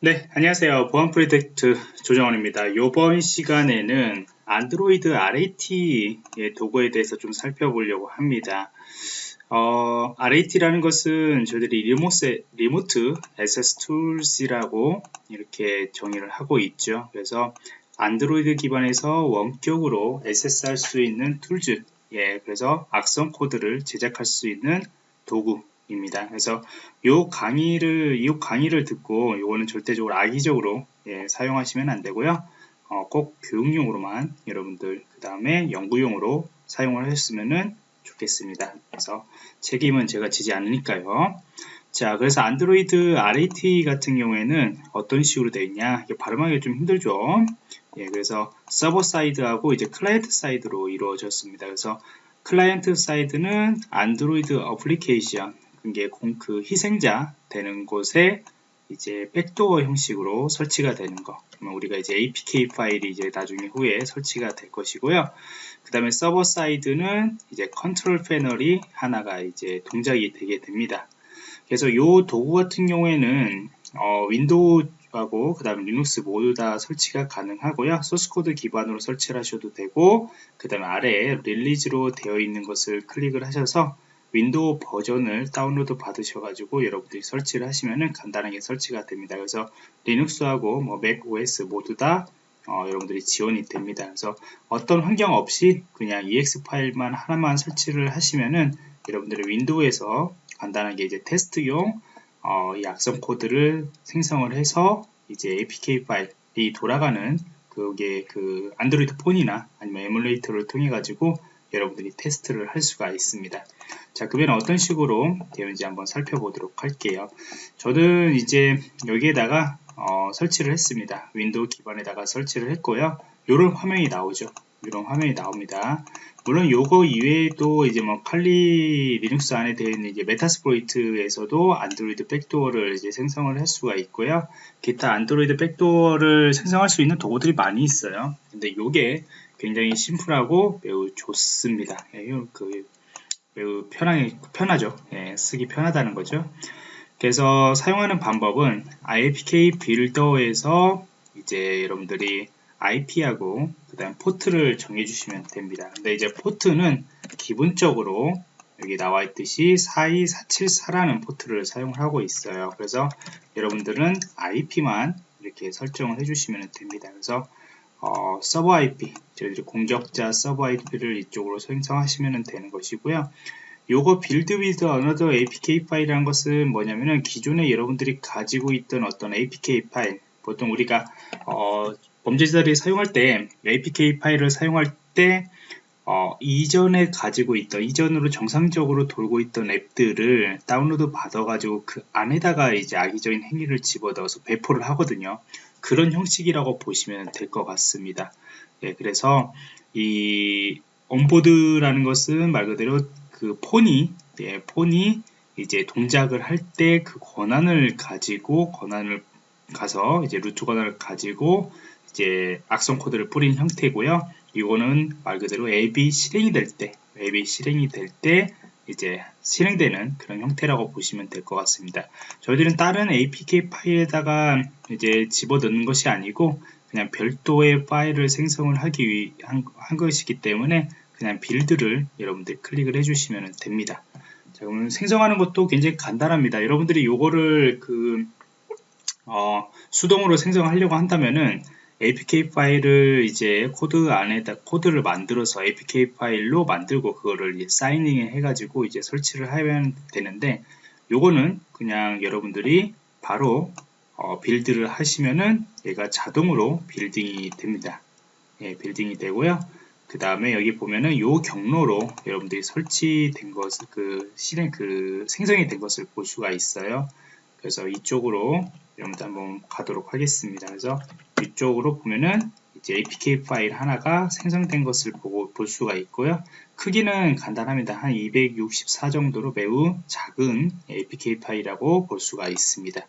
네, 안녕하세요. 보안 프로젝트 조정원입니다. 이번 시간에는 안드로이드 RAT 도구에 대해서 좀 살펴보려고 합니다. 어, RAT라는 것은 저희들이 리모스, 리모트 SS 툴스라고 이렇게 정의를 하고 있죠. 그래서 안드로이드 기반에서 원격으로 SS 할수 있는 툴즈, 예, 그래서 악성 코드를 제작할 수 있는 도구, 입니다. 그래서 요 강의를 이 강의를 듣고 요거는 절대적으로 악의적으로 예, 사용하시면 안 되고요. 어, 꼭 교육용으로만 여러분들 그 다음에 연구용으로 사용을 하셨으면 좋겠습니다. 그래서 책임은 제가 지지 않으니까요. 자, 그래서 안드로이드 RAT 같은 경우에는 어떤 식으로 되어 있냐? 이게 발음하기 좀 힘들죠. 예, 그래서 서버 사이드하고 이제 클라이언트 사이드로 이루어졌습니다. 그래서 클라이언트 사이드는 안드로이드 어플리케이션 이게 그 희생자 되는 곳에 이제 백도어 형식으로 설치가 되는 거. 우리가 이제 APK 파일이 이제 나중에 후에 설치가 될 것이고요. 그 다음에 서버 사이드는 이제 컨트롤 패널이 하나가 이제 동작이 되게 됩니다. 그래서 이 도구 같은 경우에는 어, 윈도우하고 그 다음에 리눅스 모두 다 설치가 가능하고요. 소스코드 기반으로 설치를 하셔도 되고 그 다음에 아래에 릴리즈로 되어 있는 것을 클릭을 하셔서 윈도우 버전을 다운로드 받으셔 가지고 여러분들이 설치를 하시면은 간단하게 설치가 됩니다. 그래서 리눅스하고 뭐 맥 OS 모두 다 어, 여러분들이 지원이 됩니다. 그래서 어떤 환경 없이 그냥 EX 파일만 하나만 설치를 하시면은 여러분들이 윈도우에서 간단하게 이제 테스트용 어, 이 악성 코드를 생성을 해서 이제 APK 파일이 돌아가는 그게 그 안드로이드 폰이나 아니면 에뮬레이터를 통해 가지고 여러분들이 테스트를 할 수가 있습니다. 자, 그러면 어떤 식으로 되는지 한번 살펴보도록 할게요. 저는 이제 여기에다가 어, 설치를 했습니다. 윈도우 기반에다가 설치를 했고요. 이런 화면이 나오죠. 이런 화면이 나옵니다. 물론 요거 이외에도 이제 뭐 칼리 리눅스 안에 되어 있는 이제 메타스프로이트에서도 안드로이드 백도어를 이제 생성을 할 수가 있고요. 기타 안드로이드 백도어를 생성할 수 있는 도구들이 많이 있어요. 근데 요게 굉장히 심플하고 매우 좋습니다. 예, 그 매우 편하게, 편하죠. 예, 쓰기 편하다는 거죠. 그래서 사용하는 방법은 IPK 빌더에서 이제 여러분들이 IP하고 그 다음 포트를 정해 주시면 됩니다. 근데 이제 포트는 기본적으로 여기 나와 있듯이 42474라는 포트를 사용을 하고 있어요. 그래서 여러분들은 IP만 이렇게 설정을 해주시면 됩니다. 그래서 어, 서버 IP, 저희들이 공적자 서버 IP를 이쪽으로 생성하시면 되는 것이고요. 요거 build with another APK 파일이라는 것은 뭐냐면은 기존에 여러분들이 가지고 있던 어떤 APK 파일, 보통 우리가 어, 범죄자들이 사용할 때 APK 파일을 사용할 때 어, 이전에 가지고 있던 이전으로 정상적으로 돌고 있던 앱들을 다운로드 받아 가지고 그 안에다가 이제 악의적인 행위를 집어넣어서 배포를 하거든요. 그런 형식이라고 보시면 될 것 같습니다. 예, 그래서 이 온보드라는 것은 말 그대로 그 폰이 예, 폰이 이제 동작을 할 때 그 권한을 가지고 권한을 가서 이제 루트 권한을 가지고 이제 악성 코드를 뿌린 형태고요. 이거는 말 그대로 앱이 실행이 될 때, 앱이 실행이 될 때 이제 실행되는 그런 형태라고 보시면 될 것 같습니다. 저희들은 다른 APK 파일에다가 이제 집어넣는 것이 아니고 그냥 별도의 파일을 생성을 하기 위한 한 것이기 때문에 그냥 빌드를 여러분들 클릭을 해주시면 됩니다. 자, 그러면 생성하는 것도 굉장히 간단합니다. 여러분들이 요거를 그 어, 수동으로 생성하려고 한다면은 APK 파일을 이제 코드 안에다 코드를 만들어서 APK 파일로 만들고 그거를 사이닝 해가지고 이제 설치를 하면 되는데 요거는 그냥 여러분들이 바로 어, 빌드를 하시면은 얘가 자동으로 빌딩이 됩니다. 예, 빌딩이 되고요. 그 다음에 여기 보면은 요 경로로 여러분들이 설치된 것을 그 실행 그 생성이 된 것을 볼 수가 있어요. 그래서 이쪽으로 여러분들 한번 가도록 하겠습니다. 그래서 이쪽으로 보면은 이제 APK 파일 하나가 생성된 것을 보고 볼 수가 있고요. 크기는 간단합니다. 한 264 정도로 매우 작은 APK 파일이라고 볼 수가 있습니다.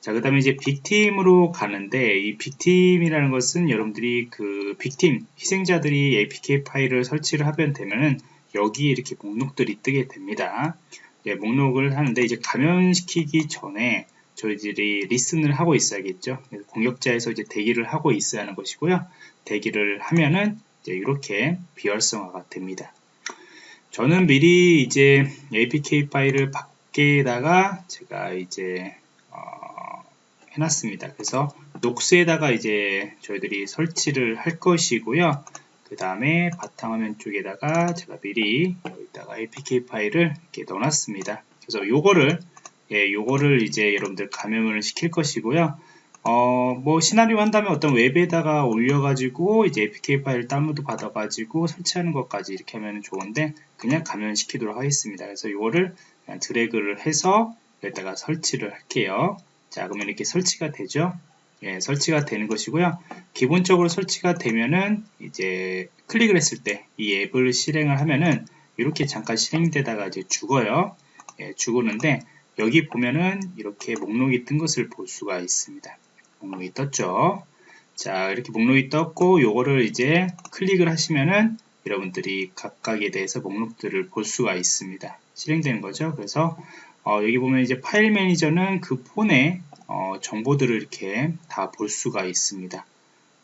자, 그 다음에 이제 빅팀으로 가는데 이 빅팀이라는 것은 여러분들이 그 빅팀 희생자들이 APK 파일을 설치를 하면 되면은 여기에 이렇게 목록들이 뜨게 됩니다. 예, 목록을 하는데 이제 감염시키기 전에 저희들이 리슨을 하고 있어야겠죠. 공격자에서 이제 대기를 하고 있어야 하는 것이고요. 대기를 하면은 이제 이렇게 비활성화가 됩니다. 저는 미리 이제 APK 파일을 밖에다가 제가 이제 어, 해놨습니다. 그래서 녹스에다가 이제 저희들이 설치를 할 것이고요. 그 다음에 바탕화면 쪽에다가 제가 미리 여기다가 APK 파일을 이렇게 넣어놨습니다. 그래서 요거를 예, 요거를 이제 여러분들 감염을 시킬 것이고요. 어, 뭐 시나리오 한다면 어떤 웹에다가 올려가지고 이제 APK 파일 다운로드 받아가지고 설치하는 것까지 이렇게 하면 좋은데 그냥 감염시키도록 하겠습니다. 그래서 그냥 드래그를 해서 여기다가 설치를 할게요. 자, 그러면 이렇게 설치가 되죠. 예, 설치가 되는 것이고요. 기본적으로 설치가 되면은 이제 클릭을 했을 때 이 앱을 실행을 하면은 이렇게 잠깐 실행되다가 이제 죽어요. 예, 죽었는데 여기 보면은 이렇게 목록이 뜬 것을 볼 수가 있습니다. 목록이 떴죠. 자, 이렇게 목록이 떴고, 요거를 이제 클릭을 하시면은 여러분들이 각각에 대해서 목록들을 볼 수가 있습니다. 실행되는 거죠. 그래서 어, 여기 보면 이제 파일 매니저는 그 폰에 어, 정보들을 이렇게 다 볼 수가 있습니다.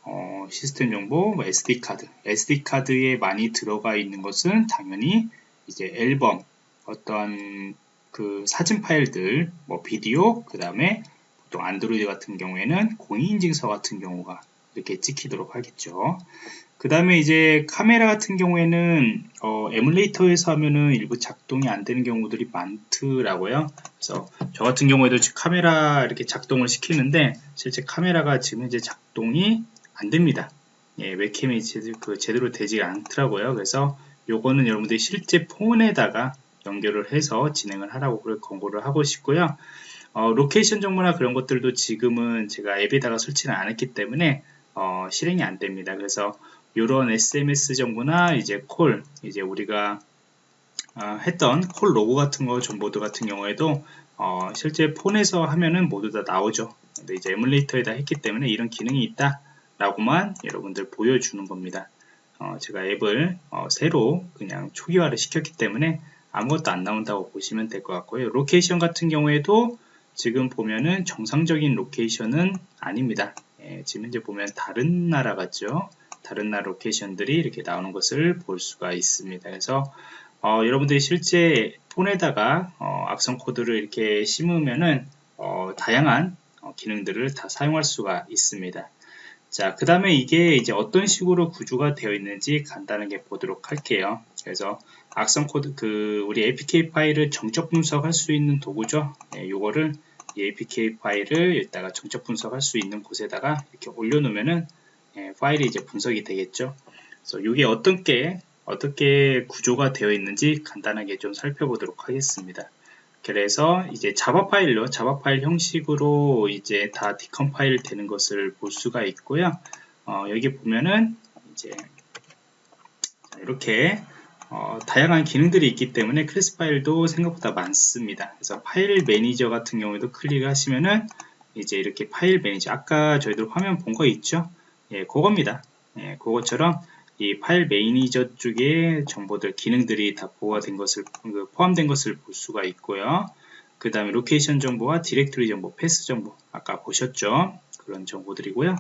어, 시스템 정보, 뭐 SD 카드. SD 카드에 많이 들어가 있는 것은 당연히 이제 앨범, 어떤 그 사진 파일들, 뭐 비디오, 그 다음에 보통 안드로이드 같은 경우에는 공인인증서 같은 경우가 이렇게 찍히도록 하겠죠. 그 다음에 이제 카메라 같은 경우에는 어, 에뮬레이터에서 하면은 일부 작동이 안 되는 경우들이 많더라고요. 그래서 저 같은 경우에도 카메라 이렇게 작동을 시키는데 실제 카메라가 지금 이제 작동이 안 됩니다. 예, 웹캠이 제대로, 그 제대로 되지 않더라고요. 그래서 요거는 여러분들이 실제 폰에다가 연결을 해서 진행을 하라고 권고를 하고 싶고요. 어, 로케이션 정보나 그런 것들도 지금은 제가 앱에다가 설치를 안 했기 때문에 어, 실행이 안 됩니다. 그래서 이런 SMS 정보나 이제 콜, 이제 우리가 어, 했던 콜 로고 같은 거 정보들 같은 경우에도 어, 실제 폰에서 하면은 모두 다 나오죠. 근데 이제 에뮬레이터에다 했기 때문에 이런 기능이 있다 라고만 여러분들 보여주는 겁니다. 어, 제가 앱을 어, 새로 그냥 초기화를 시켰기 때문에 아무것도 안 나온다고 보시면 될 것 같고요. 로케이션 같은 경우에도 지금 보면은 정상적인 로케이션은 아닙니다. 예, 지금 이제 보면 다른 나라 같죠. 다른 나라 로케이션들이 이렇게 나오는 것을 볼 수가 있습니다. 그래서 어, 여러분들이 실제 폰에다가 어, 악성 코드를 이렇게 심으면은 어, 다양한 어, 기능들을 다 사용할 수가 있습니다. 자, 그 다음에 이게 이제 어떤 식으로 구조가 되어 있는지 간단하게 보도록 할게요. 그래서 악성 코드, 그, 우리 APK 파일을 정적 분석할 수 있는 도구죠. 네, 요거를 이 APK 파일을 여기다가 정적 분석할 수 있는 곳에다가 이렇게 올려놓으면은 예, 파일이 이제 분석이 되겠죠. 그래서 이게 어떻게 어떻게 구조가 되어 있는지 간단하게 좀 살펴보도록 하겠습니다. 그래서 이제 자바 파일로 자바 파일 형식으로 이제 다 디컴파일 되는 것을 볼 수가 있고요. 어, 여기 보면은 이제 이렇게 어, 다양한 기능들이 있기 때문에 클래스 파일도 생각보다 많습니다. 그래서 파일 매니저 같은 경우에도 클릭을 하시면은 이제 이렇게 파일 매니저 아까 저희들 화면 본 거 있죠? 예, 그겁니다. 예, 그것처럼 이 파일 매니저 쪽에 정보들, 기능들이 다 보호가 된 것을, 그 포함된 것을 볼 수가 있고요. 그 다음에 로케이션 정보와 디렉토리 정보, 패스 정보, 아까 보셨죠? 그런 정보들이고요.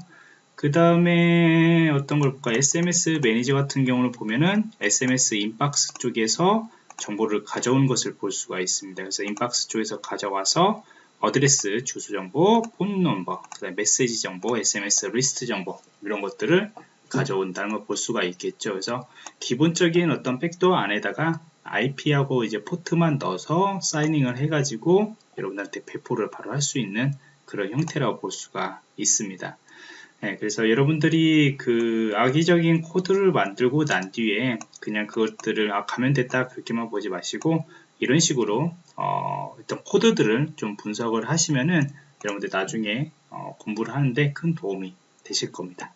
그 다음에 어떤 걸 볼까? SMS 매니저 같은 경우를 보면은 SMS 인박스 쪽에서 정보를 가져온 것을 볼 수가 있습니다. 그래서 인박스 쪽에서 가져와서 어드레스, 주소 정보, 폰 넘버, 그 다음에 메시지 정보, SMS 리스트 정보 이런 것들을 가져온다는 걸 볼 수가 있겠죠. 그래서 기본적인 어떤 백도어 안에다가 IP하고 이제 포트만 넣어서 사이닝을 해가지고 여러분들한테 배포를 바로 할 수 있는 그런 형태라고 볼 수가 있습니다. 네, 그래서 여러분들이 그 악의적인 코드를 만들고 난 뒤에 그냥 그것들을 아, 가면 됐다 그렇게만 보지 마시고 이런 식으로 어, 어떤 코드들을 좀 분석을 하시면은 여러분들 나중에 어, 공부를 하는데 큰 도움이 되실 겁니다.